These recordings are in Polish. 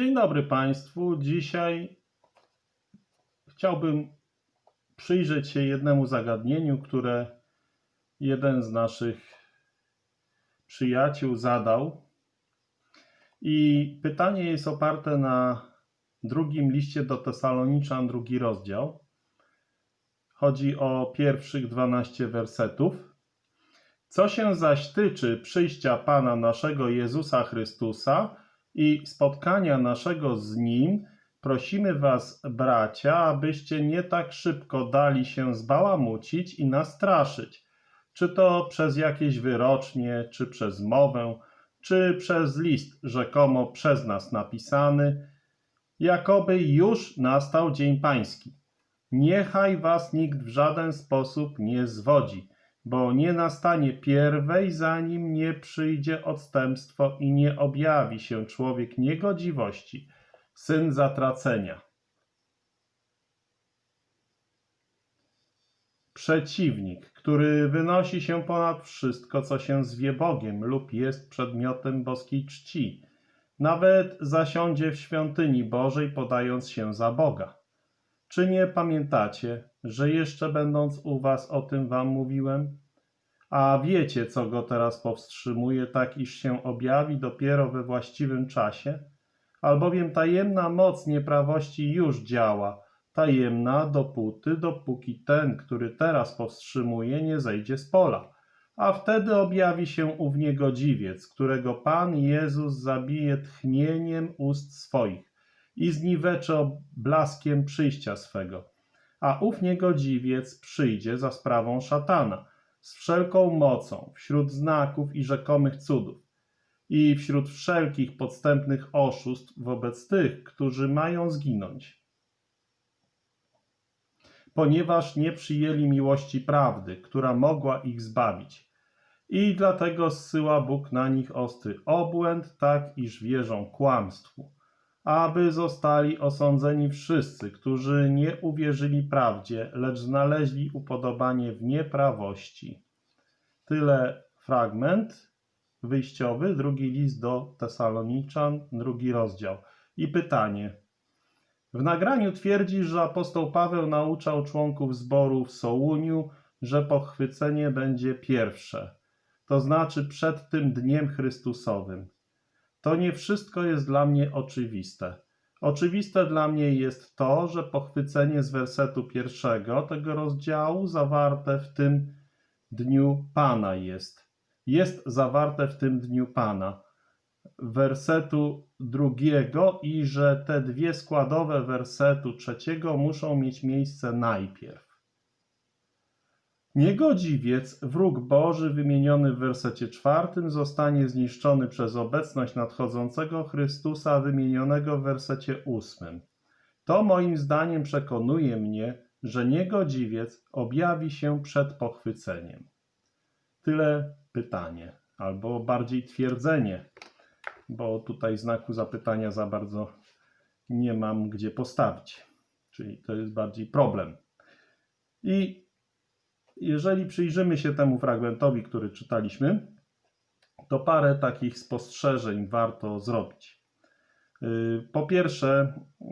Dzień dobry Państwu. Dzisiaj chciałbym przyjrzeć się jednemu zagadnieniu, które jeden z naszych przyjaciół zadał. I pytanie jest oparte na drugim liście do Tesaloniczan, drugi rozdział. Chodzi o pierwszych 12 wersetów. Co się zaś tyczy przyjścia Pana naszego Jezusa Chrystusa i spotkania naszego z Nim, prosimy Was, bracia, abyście nie tak szybko dali się zbałamucić i nastraszyć, czy to przez jakieś wyrocznie, czy przez mowę, czy przez list rzekomo przez nas napisany, jakoby już nastał dzień pański. Niechaj was nikt w żaden sposób nie zwodzi, bo nie nastanie pierwej, zanim nie przyjdzie odstępstwo i nie objawi się człowiek niegodziwości, syn zatracenia. Przeciwnik, który wynosi się ponad wszystko, co się zwie Bogiem lub jest przedmiotem boskiej czci, nawet zasiądzie w świątyni Bożej, podając się za Boga. Czy nie pamiętacie, że jeszcze będąc u was o tym wam mówiłem? A wiecie, co go teraz powstrzymuje, tak iż się objawi dopiero we właściwym czasie? Albowiem tajemna moc nieprawości już działa, tajemna dopóty, dopóki ten, który teraz powstrzymuje, nie zejdzie z pola. A wtedy objawi się ów niegodziwiec, którego Pan Jezus zabije tchnieniem ust swoich i zniwecze blaskiem przyjścia swego. A ów niegodziwiec przyjdzie za sprawą szatana, z wszelką mocą, wśród znaków i rzekomych cudów, i wśród wszelkich podstępnych oszustw wobec tych, którzy mają zginąć. Ponieważ nie przyjęli miłości prawdy, która mogła ich zbawić. I dlatego zsyła Bóg na nich ostry obłęd, tak iż wierzą kłamstwu aby zostali osądzeni wszyscy, którzy nie uwierzyli prawdzie, lecz znaleźli upodobanie w nieprawości. Tyle fragment wyjściowy, drugi list do Tesaloniczan, drugi rozdział. I pytanie. W nagraniu twierdzi, że apostoł Paweł nauczał członków zboru w Sołuniu, że pochwycenie będzie pierwsze, to znaczy przed tym dniem Chrystusowym. To nie wszystko jest dla mnie oczywiste. Oczywiste dla mnie jest to, że pochwycenie z wersetu pierwszego tego rozdziału zawarte w tym dniu Pana jest. Jest zawarte w tym dniu Pana. Wersetu drugiego i że te dwie składowe wersetu trzeciego muszą mieć miejsce najpierw. Niegodziwiec, wróg Boży wymieniony w wersecie czwartym, zostanie zniszczony przez obecność nadchodzącego Chrystusa wymienionego w wersecie ósmym. To moim zdaniem przekonuje mnie, że niegodziwiec objawi się przed pochwyceniem. Tyle pytanie, albo bardziej twierdzenie, bo tutaj znaku zapytania za bardzo nie mam gdzie postawić. Czyli to jest bardziej problem. I jeżeli przyjrzymy się temu fragmentowi, który czytaliśmy, to parę takich spostrzeżeń warto zrobić. Y, po pierwsze, y,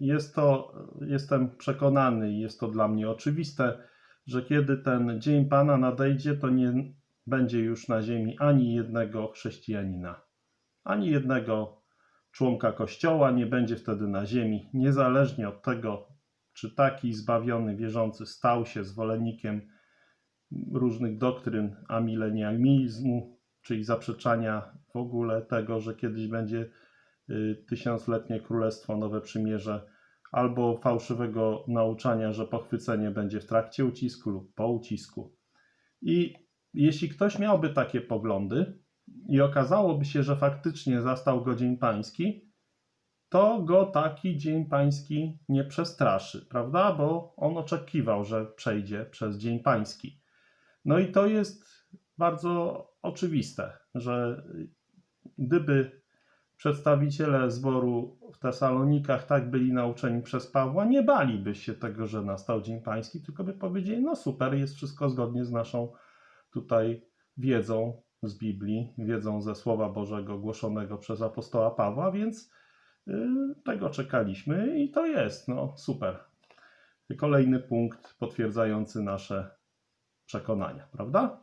jest to, jestem przekonany i jest to dla mnie oczywiste, że kiedy ten dzień Pana nadejdzie, to nie będzie już na ziemi ani jednego chrześcijanina, ani jednego członka Kościoła nie będzie wtedy na ziemi, niezależnie od tego, czy taki zbawiony wierzący stał się zwolennikiem różnych doktryn amilenializmu, czyli zaprzeczania w ogóle tego, że kiedyś będzie y, tysiącletnie królestwo, nowe przymierze, albo fałszywego nauczania, że pochwycenie będzie w trakcie ucisku lub po ucisku. I jeśli ktoś miałby takie poglądy i okazałoby się, że faktycznie zastał go Dzień Pański, to go taki Dzień Pański nie przestraszy, prawda? Bo on oczekiwał, że przejdzie przez Dzień Pański. No i to jest bardzo oczywiste, że gdyby przedstawiciele zboru w Tesalonikach tak byli nauczeni przez Pawła, nie baliby się tego, że nastał Dzień Pański, tylko by powiedzieli, no super, jest wszystko zgodnie z naszą tutaj wiedzą z Biblii, wiedzą ze Słowa Bożego głoszonego przez apostoła Pawła, więc Tego czekaliśmy i to jest, no super. Kolejny punkt potwierdzający nasze przekonania, prawda?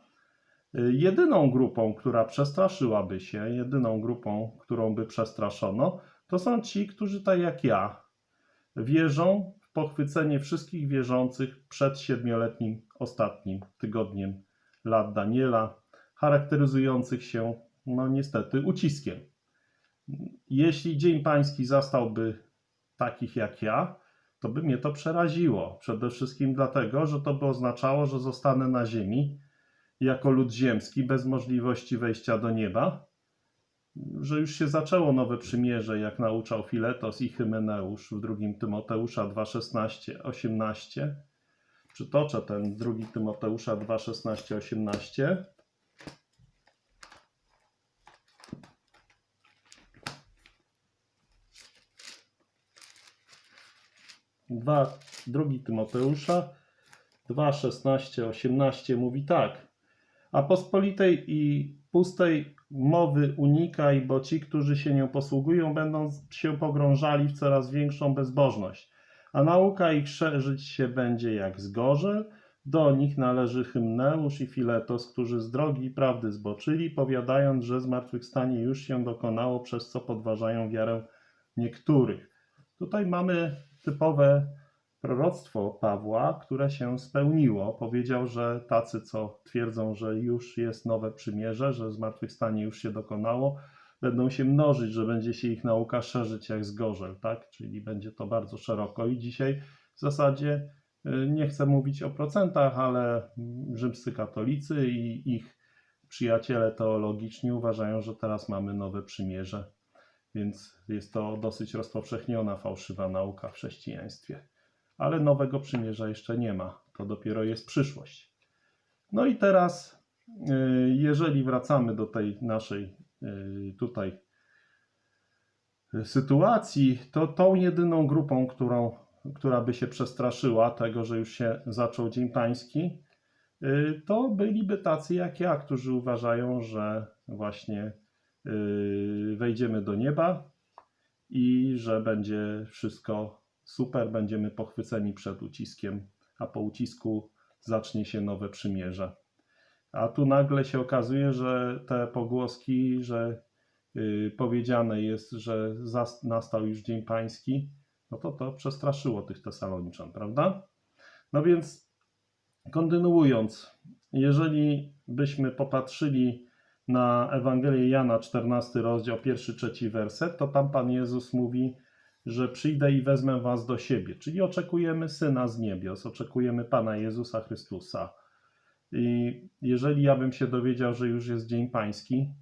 Y, Jedyną grupą, która przestraszyłaby się, jedyną grupą, którą by przestraszono, to są ci, którzy tak jak ja wierzą w pochwycenie wszystkich wierzących przed siedmioletnim ostatnim tygodniem lat Daniela, charakteryzujących się, no niestety, uciskiem. Jeśli Dzień Pański zastałby takich jak ja, to by mnie to przeraziło. Przede wszystkim dlatego, że to by oznaczało, że zostanę na ziemi jako lud ziemski bez możliwości wejścia do nieba, że już się zaczęło nowe przymierze, jak nauczał Filetos i Hymeneusz w 2 Tymoteusza 2,16, 18. Przytoczę ten 2 Tymoteusza 2,16, 18. Dwa, drugi Tymoteusza 2, 16, 18 mówi tak. A pospolitej i pustej mowy unikaj, bo ci, którzy się nią posługują, będą się pogrążali w coraz większą bezbożność. A nauka ich szerzyć się będzie jak zgorzel. Do nich należy Hymneusz i Filetos, którzy z drogi prawdy zboczyli, powiadając, że zmartwychwstanie już się dokonało, przez co podważają wiarę niektórych. Tutaj mamy typowe proroctwo Pawła, które się spełniło. Powiedział, że tacy, co twierdzą, że już jest nowe przymierze, że zmartwychwstanie już się dokonało, będą się mnożyć, że będzie się ich nauka szerzyć jak zgorzel, tak? Czyli będzie to bardzo szeroko i dzisiaj w zasadzie y, nie chcę mówić o procentach, ale rzymscy katolicy i ich przyjaciele teologiczni uważają, że teraz mamy nowe przymierze, więc jest to dosyć rozpowszechniona fałszywa nauka w chrześcijaństwie. Ale nowego przymierza jeszcze nie ma, to dopiero jest przyszłość. No i teraz, y, jeżeli wracamy do tej naszej y, tutaj y, sytuacji, to tą jedyną grupą, którą, która by się przestraszyła tego, że już się zaczął Dzień Pański, to byliby tacy jak ja, którzy uważają, że właśnie wejdziemy do nieba i że będzie wszystko super, będziemy pochwyceni przed uciskiem, a po ucisku zacznie się nowe przymierze. A tu nagle się okazuje, że te pogłoski, że y, powiedziane jest, że nastał już Dzień Pański, no to to przestraszyło tych Tesaloniczan, prawda? No więc kontynuując, jeżeli byśmy popatrzyli na Ewangelię Jana, 14 rozdział, pierwszy, trzeci werset, to tam Pan Jezus mówi, że przyjdę i wezmę was do siebie. Czyli oczekujemy Syna z niebios, oczekujemy Pana Jezusa Chrystusa. I jeżeli ja bym się dowiedział, że już jest Dzień Pański,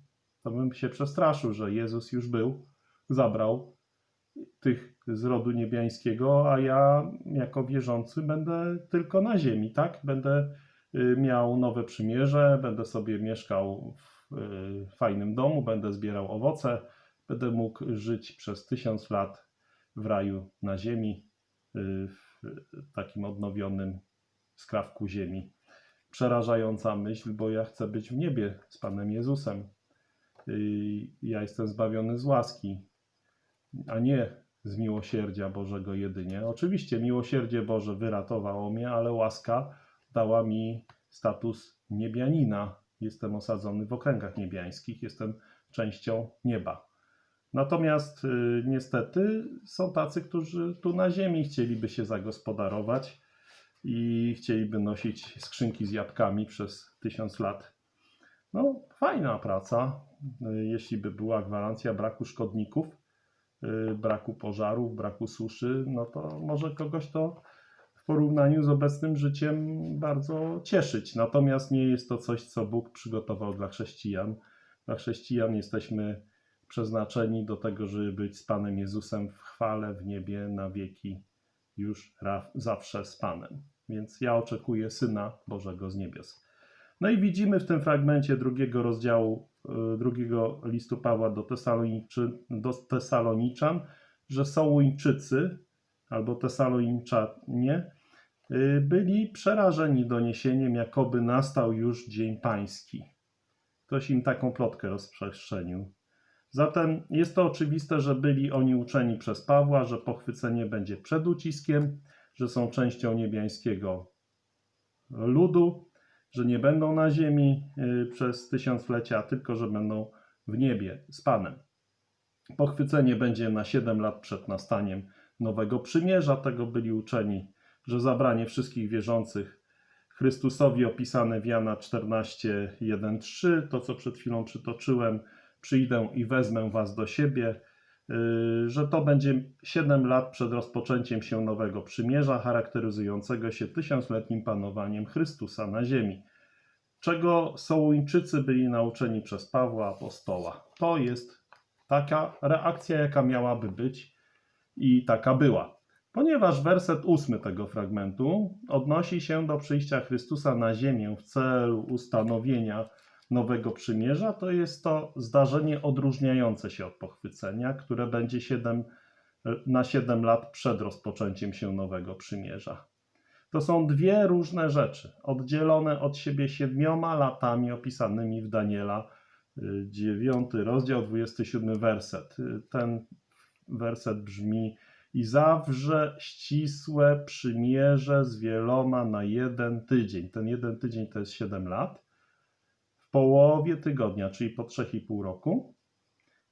to bym się przestraszył, że Jezus już był, zabrał tych z rodu niebiańskiego, a ja jako wierzący będę tylko na ziemi, tak? Będę y, miał nowe przymierze, będę sobie mieszkał w y, fajnym domu, będę zbierał owoce, będę mógł żyć przez tysiąc lat w raju na ziemi, y, w takim odnowionym skrawku ziemi. Przerażająca myśl, bo ja chcę być w niebie z Panem Jezusem. Y, Ja jestem zbawiony z łaski, a nie z miłosierdzia Bożego jedynie. Oczywiście miłosierdzie Boże wyratowało mnie, ale łaska dała mi status niebianina. Jestem osadzony w okręgach niebiańskich, jestem częścią nieba. Natomiast y, niestety są tacy, którzy tu na ziemi chcieliby się zagospodarować i chcieliby nosić skrzynki z jabłkami przez tysiąc lat. No, fajna praca, y, jeśli by była gwarancja braku szkodników, y, braku pożarów, braku suszy, no to może kogoś to porównaniu z obecnym życiem bardzo cieszyć. Natomiast nie jest to coś, co Bóg przygotował dla chrześcijan. Dla chrześcijan jesteśmy przeznaczeni do tego, żeby być z Panem Jezusem w chwale w niebie na wieki, już zawsze z Panem. Więc ja oczekuję Syna Bożego z niebios. No i widzimy w tym fragmencie drugiego rozdziału, y, drugiego listu Pawła do, Tesaloniczy, do Tesaloniczan, że Sołuńczycy albo Tesaloniczanie byli przerażeni doniesieniem, jakoby nastał już Dzień Pański. Ktoś im taką plotkę rozprzestrzenił. Zatem jest to oczywiste, że byli oni uczeni przez Pawła, że pochwycenie będzie przed uciskiem, że są częścią niebiańskiego ludu, że nie będą na ziemi y, przez tysiąclecia, tylko że będą w niebie z Panem. Pochwycenie będzie na 7 lat przed nastaniem nowego przymierza. Tego byli uczeni, że zabranie wszystkich wierzących Chrystusowi opisane w Jana 14, 1, 3, to co przed chwilą przytoczyłem, przyjdę i wezmę was do siebie, yy, że to będzie 7 lat przed rozpoczęciem się nowego przymierza, charakteryzującego się tysiącletnim panowaniem Chrystusa na ziemi. Czego Sołuńczycy byli nauczeni przez Pawła Apostoła. To jest taka reakcja, jaka miałaby być i taka była. Ponieważ werset ósmy tego fragmentu odnosi się do przyjścia Chrystusa na ziemię w celu ustanowienia nowego przymierza, to jest to zdarzenie odróżniające się od pochwycenia, które będzie 7, na 7 lat przed rozpoczęciem się nowego przymierza. To są dwie różne rzeczy, oddzielone od siebie siedmioma latami opisanymi w Daniela, 9 rozdział, 27 werset. Ten werset brzmi: I zawrze ścisłe przymierze z wieloma na jeden tydzień. Ten jeden tydzień to jest 7 lat. W połowie tygodnia, czyli po 3,5 roku,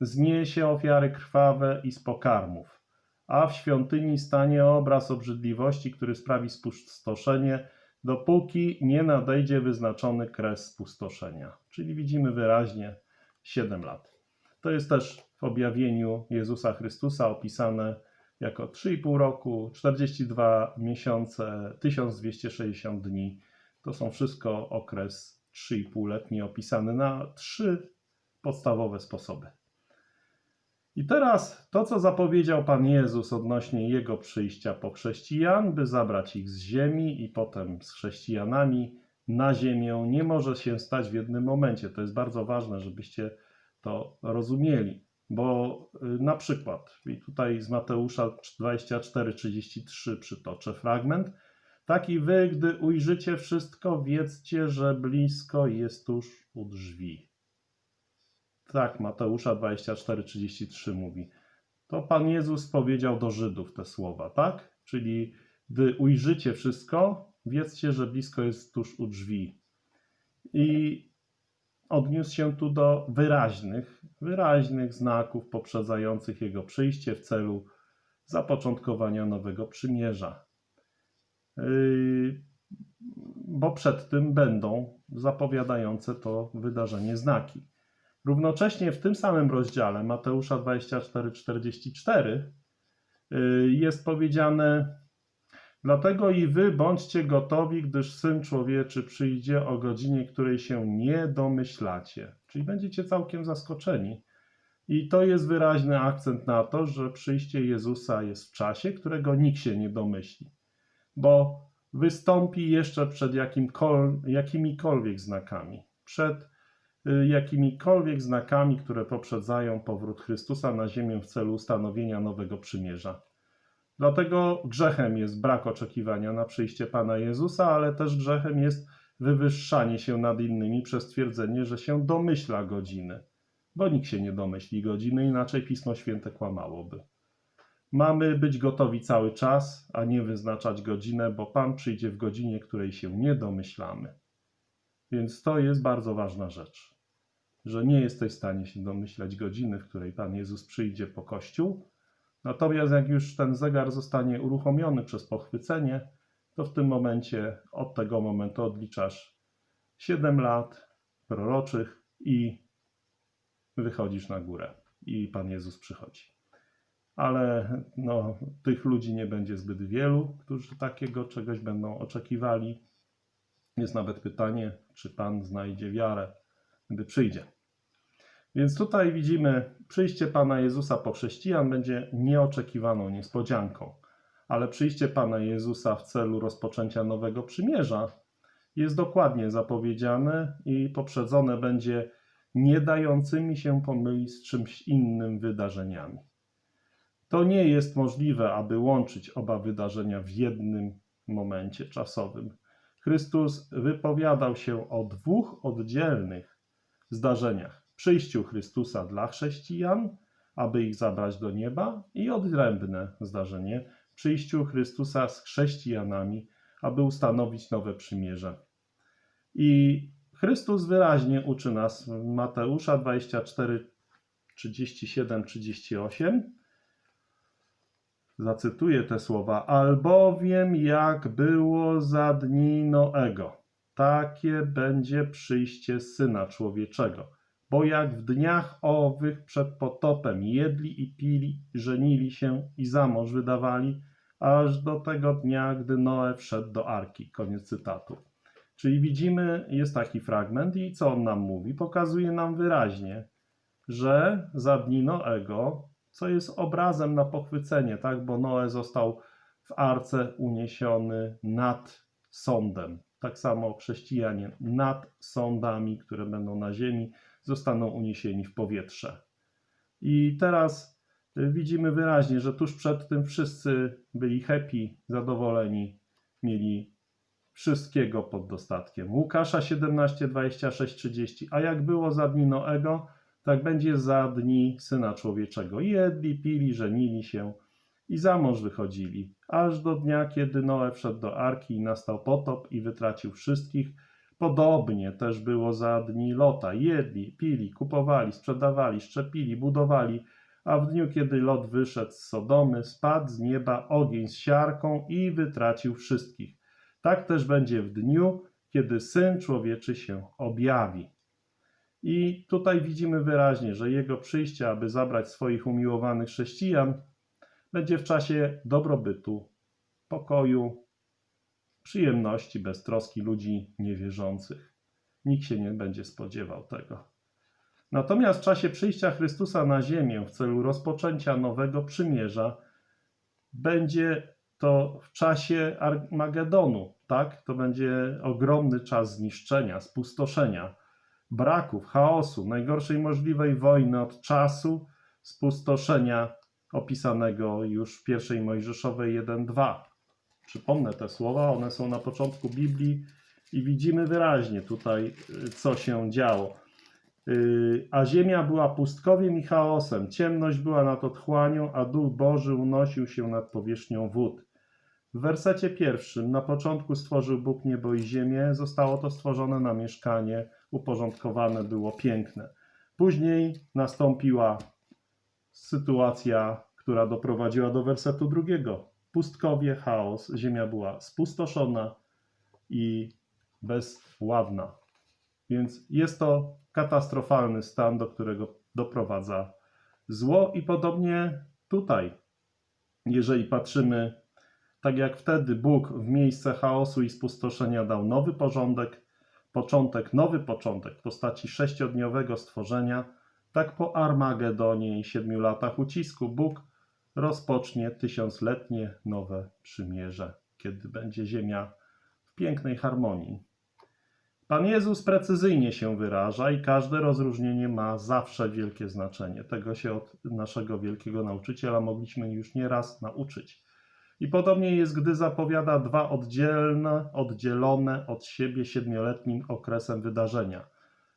zniesie ofiary krwawe i z pokarmów, a w świątyni stanie obraz obrzydliwości, który sprawi spustoszenie, dopóki nie nadejdzie wyznaczony kres spustoszenia. Czyli widzimy wyraźnie 7 lat. To jest też w objawieniu Jezusa Chrystusa opisane jako 3,5 roku, 42 miesiące, 1260 dni. To są wszystko okres 3,5-letni opisany na trzy podstawowe sposoby. I teraz to, co zapowiedział Pan Jezus odnośnie Jego przyjścia po chrześcijan, by zabrać ich z ziemi i potem z chrześcijanami na ziemię, nie może się stać w jednym momencie. To jest bardzo ważne, żebyście to rozumieli, bo y, na przykład, i tutaj z Mateusza 24:33 przytoczę fragment. Taki wy, gdy ujrzycie wszystko, wiedzcie, że blisko jest tuż u drzwi. Tak, Mateusza 24:33 mówi. To Pan Jezus powiedział do Żydów te słowa, tak? Czyli gdy ujrzycie wszystko, wiedzcie, że blisko jest tuż u drzwi. I odniósł się tu do wyraźnych, wyraźnych znaków poprzedzających jego przyjście w celu zapoczątkowania nowego przymierza. Yy, bo przed tym będą zapowiadające to wydarzenie znaki. Równocześnie w tym samym rozdziale Mateusza 24:44 yy, jest powiedziane: Dlatego i wy bądźcie gotowi, gdyż syn człowieczy przyjdzie o godzinie, której się nie domyślacie. Czyli będziecie całkiem zaskoczeni. I to jest wyraźny akcent na to, że przyjście Jezusa jest w czasie, którego nikt się nie domyśli, bo wystąpi jeszcze przed jakimikolwiek znakami, przed y, jakimikolwiek znakami, które poprzedzają powrót Chrystusa na ziemię w celu ustanowienia nowego przymierza. Dlatego grzechem jest brak oczekiwania na przyjście Pana Jezusa, ale też grzechem jest wywyższanie się nad innymi przez twierdzenie, że się domyśla godziny. Bo nikt się nie domyśli godziny, inaczej Pismo Święte kłamałoby. Mamy być gotowi cały czas, a nie wyznaczać godzinę, bo Pan przyjdzie w godzinie, której się nie domyślamy. Więc to jest bardzo ważna rzecz, że nie jesteś w stanie się domyślać godziny, w której Pan Jezus przyjdzie po Kościół, Natomiast jak już ten zegar zostanie uruchomiony przez pochwycenie, to w tym momencie, od tego momentu odliczasz 7 lat proroczych i wychodzisz na górę i Pan Jezus przychodzi. Ale no, tych ludzi nie będzie zbyt wielu, którzy takiego czegoś będą oczekiwali. Jest nawet pytanie, czy Pan znajdzie wiarę, gdy przyjdzie. Więc tutaj widzimy, przyjście Pana Jezusa po chrześcijan będzie nieoczekiwaną niespodzianką, ale przyjście Pana Jezusa w celu rozpoczęcia nowego przymierza jest dokładnie zapowiedziane i poprzedzone będzie nie dającymi się pomylić z czymś innym wydarzeniami. To nie jest możliwe, aby łączyć oba wydarzenia w jednym momencie czasowym. Chrystus wypowiadał się o dwóch oddzielnych zdarzeniach przyjściu Chrystusa dla chrześcijan, aby ich zabrać do nieba, i odrębne zdarzenie przyjściu Chrystusa z chrześcijanami, aby ustanowić nowe przymierze. I Chrystus wyraźnie uczy nas Mateusza 24, 37, 38. Zacytuję te słowa. Albowiem jak było za dni Noego, takie będzie przyjście Syna Człowieczego. Bo jak w dniach owych przed potopem jedli i pili, żenili się i za mąż wydawali, aż do tego dnia, gdy Noe wszedł do arki. Koniec cytatu. Czyli widzimy, jest taki fragment i co on nam mówi? Pokazuje nam wyraźnie, że za dni Noego, co jest obrazem na pochwycenie, tak? Bo Noe został w arce uniesiony nad sądem. Tak samo chrześcijanie nad sądami, które będą na ziemi, zostaną uniesieni w powietrze. I teraz y, widzimy wyraźnie, że tuż przed tym wszyscy byli happy, zadowoleni, mieli wszystkiego pod dostatkiem. Łukasza 17, 26, 30. A jak było za dni Noego, tak będzie za dni Syna Człowieczego. Jedli, pili, żenili się i za mąż wychodzili, aż do dnia, kiedy Noe wszedł do arki i nastał potop i wytracił wszystkich. Podobnie też było za dni Lota. Jedli, pili, kupowali, sprzedawali, szczepili, budowali, a w dniu, kiedy Lot wyszedł z Sodomy, spadł z nieba ogień z siarką i wytracił wszystkich. Tak też będzie w dniu, kiedy Syn Człowieczy się objawi. I tutaj widzimy wyraźnie, że Jego przyjście, aby zabrać swoich umiłowanych chrześcijan, będzie w czasie dobrobytu, pokoju, przyjemności, beztroski ludzi niewierzących. Nikt się nie będzie spodziewał tego. Natomiast w czasie przyjścia Chrystusa na ziemię w celu rozpoczęcia nowego przymierza będzie to w czasie Armagedonu, tak? To będzie ogromny czas zniszczenia, spustoszenia, braków, chaosu, najgorszej możliwej wojny od czasu spustoszenia opisanego już w pierwszej Mojżeszowej 1.2. Przypomnę te słowa, one są na początku Biblii i widzimy wyraźnie tutaj, y, co się działo. Y, A ziemia była pustkowiem i chaosem, ciemność była nad otchłanią, a Duch Boży unosił się nad powierzchnią wód. W wersecie pierwszym, na początku stworzył Bóg niebo i ziemię, zostało to stworzone na mieszkanie, uporządkowane było piękne. Później nastąpiła sytuacja, która doprowadziła do wersetu drugiego. Pustkowie, chaos, ziemia była spustoszona i bezładna. Więc jest to katastrofalny stan, do którego doprowadza zło, i podobnie tutaj, jeżeli patrzymy, tak jak wtedy Bóg w miejsce chaosu i spustoszenia dał nowy porządek, początek, nowy początek w postaci sześciodniowego stworzenia, tak po Armagedonie i siedmiu latach ucisku Bóg rozpocznie tysiącletnie nowe przymierze, kiedy będzie ziemia w pięknej harmonii. Pan Jezus precyzyjnie się wyraża i każde rozróżnienie ma zawsze wielkie znaczenie. Tego się od naszego wielkiego nauczyciela mogliśmy już nieraz nauczyć. I podobnie jest, gdy zapowiada dwa oddzielne, oddzielone od siebie siedmioletnim okresem wydarzenia,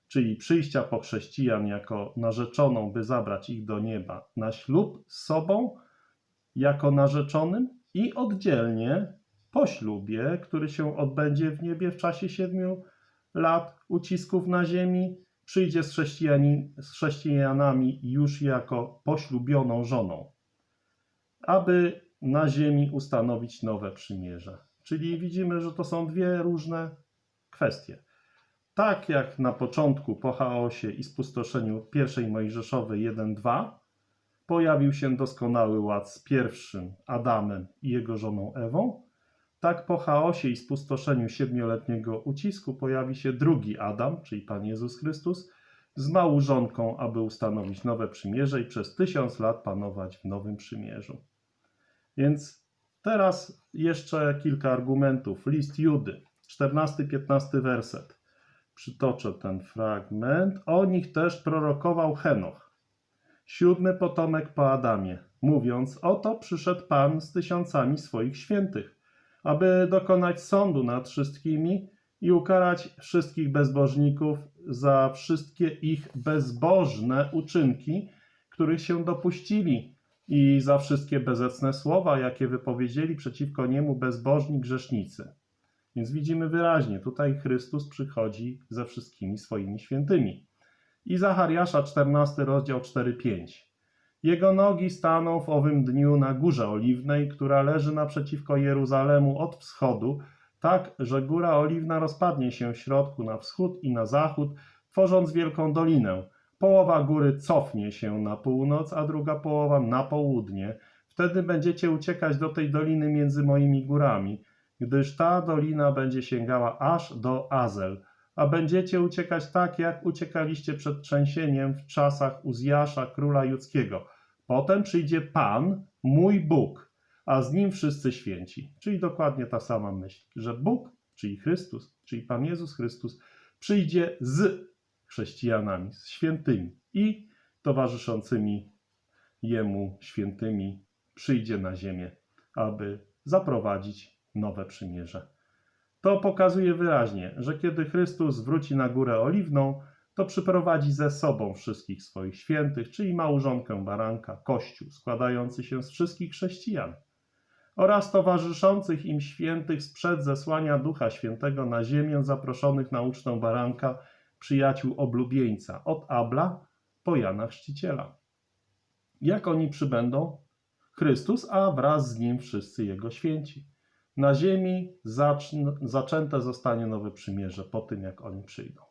czyli przyjścia po chrześcijan jako narzeczoną, by zabrać ich do nieba, na ślub z sobą jako narzeczonym i oddzielnie po ślubie, który się odbędzie w niebie w czasie siedmiu lat ucisków na ziemi, przyjdzie z, chrześcijani, z chrześcijanami już jako poślubioną żoną, aby na ziemi ustanowić nowe przymierze. Czyli widzimy, że to są dwie różne kwestie. Tak jak na początku po chaosie i spustoszeniu pierwszej Mojżeszowej 1-2 pojawił się doskonały ład z pierwszym Adamem i jego żoną Ewą, tak po chaosie i spustoszeniu siedmioletniego ucisku pojawi się drugi Adam, czyli Pan Jezus Chrystus, z małżonką, aby ustanowić nowe przymierze i przez tysiąc lat panować w nowym przymierzu. Więc teraz jeszcze kilka argumentów. List Judy, 14-15 werset. Przytoczę ten fragment. O nich też prorokował Henoch, siódmy potomek po Adamie, mówiąc: Oto przyszedł Pan z tysiącami swoich świętych, aby dokonać sądu nad wszystkimi i ukarać wszystkich bezbożników za wszystkie ich bezbożne uczynki, których się dopuścili i za wszystkie bezecne słowa, jakie wypowiedzieli przeciwko niemu bezbożni grzesznicy. Więc widzimy wyraźnie, tutaj Chrystus przychodzi ze wszystkimi swoimi świętymi. I Zachariasza 14 rozdział 4-5. Jego nogi staną w owym dniu na górze oliwnej, która leży naprzeciwko Jeruzalemu od wschodu, tak, że góra oliwna rozpadnie się w środku na wschód i na zachód, tworząc wielką dolinę. Połowa góry cofnie się na północ, a druga połowa na południe. Wtedy będziecie uciekać do tej doliny między moimi górami, gdyż ta dolina będzie sięgała aż do Azel, a będziecie uciekać tak, jak uciekaliście przed trzęsieniem w czasach Uzjasza, króla judzkiego. Potem przyjdzie Pan, mój Bóg, a z nim wszyscy święci. Czyli dokładnie ta sama myśl, że Bóg, czyli Chrystus, czyli Pan Jezus Chrystus, przyjdzie z chrześcijanami, z świętymi i towarzyszącymi Jemu świętymi, przyjdzie na ziemię, aby zaprowadzić nowe przymierze. To pokazuje wyraźnie, że kiedy Chrystus wróci na górę oliwną, to przyprowadzi ze sobą wszystkich swoich świętych, czyli małżonkę baranka, kościół składający się z wszystkich chrześcijan oraz towarzyszących im świętych sprzed zesłania Ducha Świętego na ziemię zaproszonych na ucztę baranka przyjaciół oblubieńca od Abla po Jana Chrzciciela. Jak oni przybędą? Chrystus, a wraz z nim wszyscy Jego święci. Na ziemi zacz- zaczęte zostanie nowe przymierze po tym, jak oni przyjdą.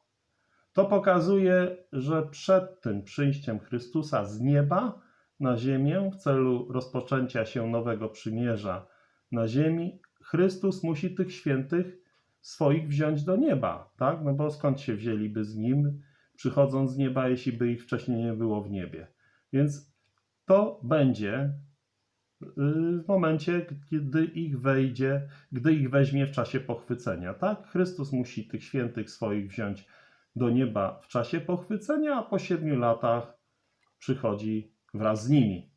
To pokazuje, że przed tym przyjściem Chrystusa z nieba na ziemię w celu rozpoczęcia się nowego przymierza na ziemi, Chrystus musi tych świętych swoich wziąć do nieba, tak? No bo skąd się wzięliby z nim, przychodząc z nieba, jeśli by ich wcześniej nie było w niebie? Więc to będzie w momencie, kiedy ich wejdzie, gdy ich weźmie w czasie pochwycenia, tak? Chrystus musi tych świętych swoich wziąć do nieba w czasie pochwycenia, a po siedmiu latach przychodzi wraz z nimi.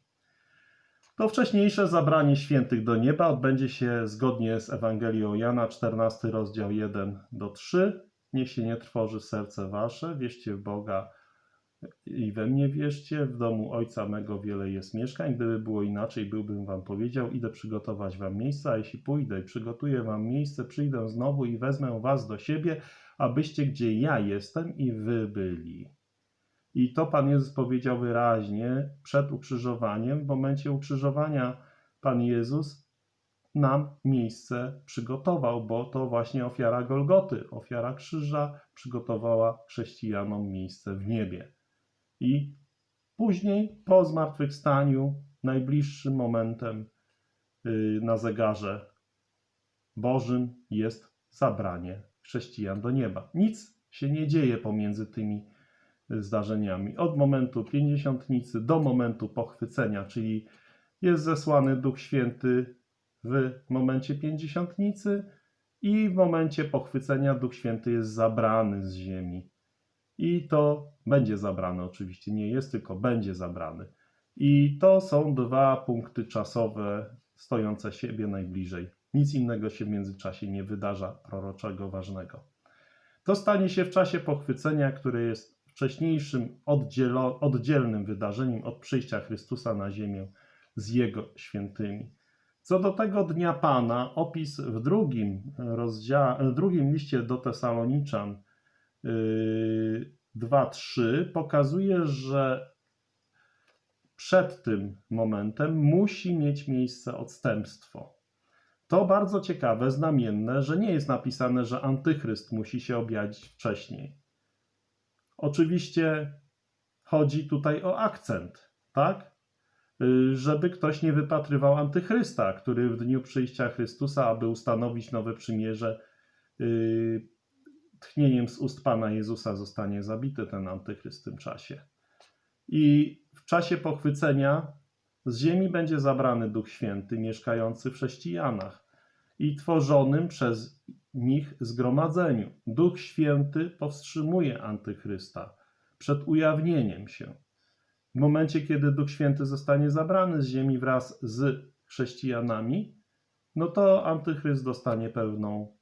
To wcześniejsze zabranie świętych do nieba odbędzie się zgodnie z Ewangelią Jana, 14 rozdział 1 do 3. Niech się nie trwoży serce wasze, wierzcie w Boga i we mnie wierzcie. W domu Ojca mego wiele jest mieszkań. Gdyby było inaczej, byłbym wam powiedział, idę przygotować wam miejsce, a jeśli pójdę i przygotuję wam miejsce, przyjdę znowu i wezmę was do siebie, abyście gdzie ja jestem i wy byli. I to Pan Jezus powiedział wyraźnie przed ukrzyżowaniem. W momencie ukrzyżowania Pan Jezus nam miejsce przygotował, bo to właśnie ofiara Golgoty, ofiara krzyża przygotowała chrześcijanom miejsce w niebie. I później, po zmartwychwstaniu, najbliższym momentem yy, na zegarze Bożym jest zabranie chrześcijan do nieba. Nic się nie dzieje pomiędzy tymi zdarzeniami. Od momentu pięćdziesiątnicy do momentu pochwycenia, czyli jest zesłany Duch Święty w momencie pięćdziesiątnicy i w momencie pochwycenia Duch Święty jest zabrany z ziemi. I to będzie zabrane oczywiście, nie jest, tylko będzie zabrany. I to są dwa punkty czasowe stojące siebie najbliżej. Nic innego się w międzyczasie nie wydarza proroczego, ważnego. To stanie się w czasie pochwycenia, które jest wcześniejszym oddzielo, oddzielnym wydarzeniem od przyjścia Chrystusa na ziemię z Jego świętymi. Co do tego dnia Pana, opis w drugim, rozdzia- drugim liście do Tesaloniczan yy, 2-3 pokazuje, że przed tym momentem musi mieć miejsce odstępstwo. To bardzo ciekawe, znamienne, że nie jest napisane, że antychryst musi się objawić wcześniej. Oczywiście chodzi tutaj o akcent, tak? Y, Żeby ktoś nie wypatrywał antychrysta, który w dniu przyjścia Chrystusa, aby ustanowić nowe przymierze, y, tchnieniem z ust Pana Jezusa zostanie zabity ten antychryst w tym czasie. I w czasie pochwycenia z ziemi będzie zabrany Duch Święty mieszkający w chrześcijanach i tworzonym przez nich zgromadzeniu. Duch Święty powstrzymuje antychrysta przed ujawnieniem się. W momencie, kiedy Duch Święty zostanie zabrany z ziemi wraz z chrześcijanami, no to antychryst dostanie pełną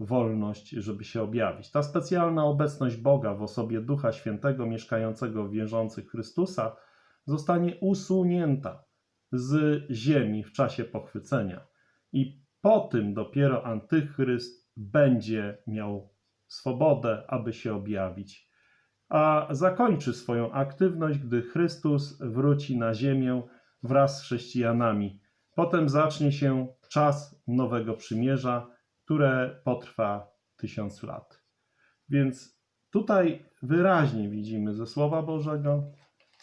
wolność, żeby się objawić. Ta specjalna obecność Boga w osobie Ducha Świętego mieszkającego w wierzących Chrystusa zostanie usunięta z ziemi w czasie pochwycenia. I po tym dopiero Antychryst będzie miał swobodę, aby się objawić, a zakończy swoją aktywność, gdy Chrystus wróci na ziemię wraz z chrześcijanami. Potem zacznie się czas nowego przymierza, które potrwa tysiąc lat. Więc tutaj wyraźnie widzimy ze Słowa Bożego,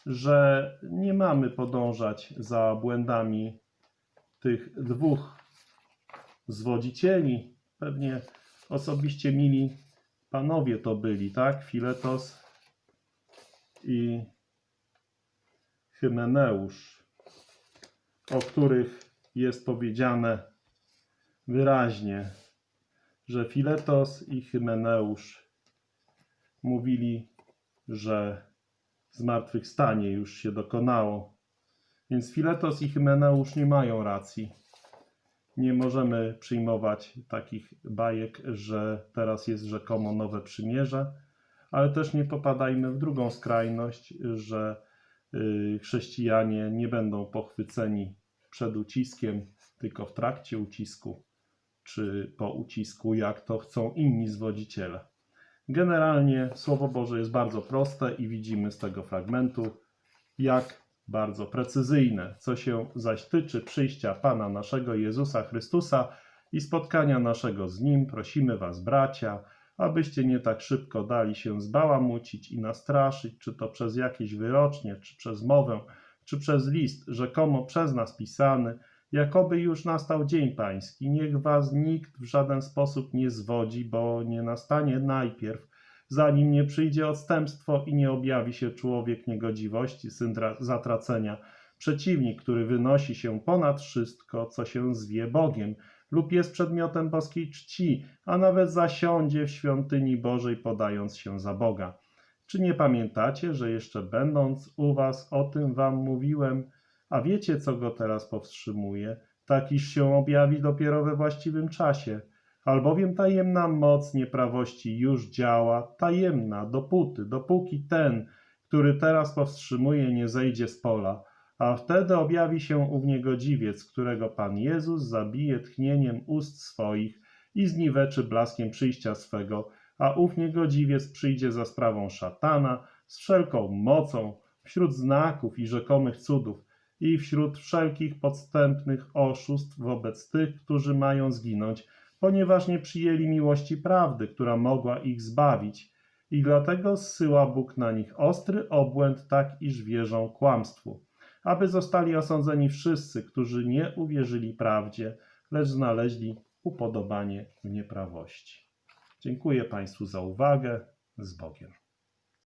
że nie mamy podążać za błędami tych dwóch zwodzicieli. Pewnie osobiście mili panowie to byli, tak? Filetos i Hymeneusz, o których jest powiedziane wyraźnie, że Filetos i Hymeneusz mówili, że zmartwychwstanie już się dokonało. Więc Filetos i Hymeneusz nie mają racji. Nie możemy przyjmować takich bajek, że teraz jest rzekomo nowe przymierze, ale też nie popadajmy w drugą skrajność, że y, chrześcijanie nie będą pochwyceni przed uciskiem, tylko w trakcie ucisku, czy po ucisku, jak to chcą inni zwodziciele. Generalnie Słowo Boże jest bardzo proste i widzimy z tego fragmentu, jak bardzo precyzyjne. Co się zaś tyczy przyjścia Pana naszego Jezusa Chrystusa i spotkania naszego z Nim, prosimy Was, bracia, abyście nie tak szybko dali się zbałamucić i nastraszyć, czy to przez jakieś wyrocznie, czy przez mowę, czy przez list, rzekomo przez nas pisany, jakoby już nastał dzień pański. Niech was nikt w żaden sposób nie zwodzi, bo nie nastanie najpierw, zanim nie przyjdzie odstępstwo i nie objawi się człowiek niegodziwości, syn tra- zatracenia, przeciwnik, który wynosi się ponad wszystko, co się zwie Bogiem, lub jest przedmiotem boskiej czci, a nawet zasiądzie w świątyni Bożej, podając się za Boga. Czy nie pamiętacie, że jeszcze będąc u was o tym wam mówiłem, a wiecie, co go teraz powstrzymuje, tak iż się objawi dopiero we właściwym czasie? Albowiem tajemna moc nieprawości już działa, tajemna, dopóty, dopóki ten, który teraz powstrzymuje, nie zejdzie z pola, a wtedy objawi się ów niegodziwiec, którego Pan Jezus zabije tchnieniem ust swoich i zniweczy blaskiem przyjścia swego, a ów niegodziwiec przyjdzie za sprawą szatana z wszelką mocą wśród znaków i rzekomych cudów i wśród wszelkich podstępnych oszustw wobec tych, którzy mają zginąć, ponieważ nie przyjęli miłości prawdy, która mogła ich zbawić. I dlatego zsyła Bóg na nich ostry obłęd, tak iż wierzą kłamstwu, aby zostali osądzeni wszyscy, którzy nie uwierzyli prawdzie, lecz znaleźli upodobanie w nieprawości. Dziękuję Państwu za uwagę. Z Bogiem.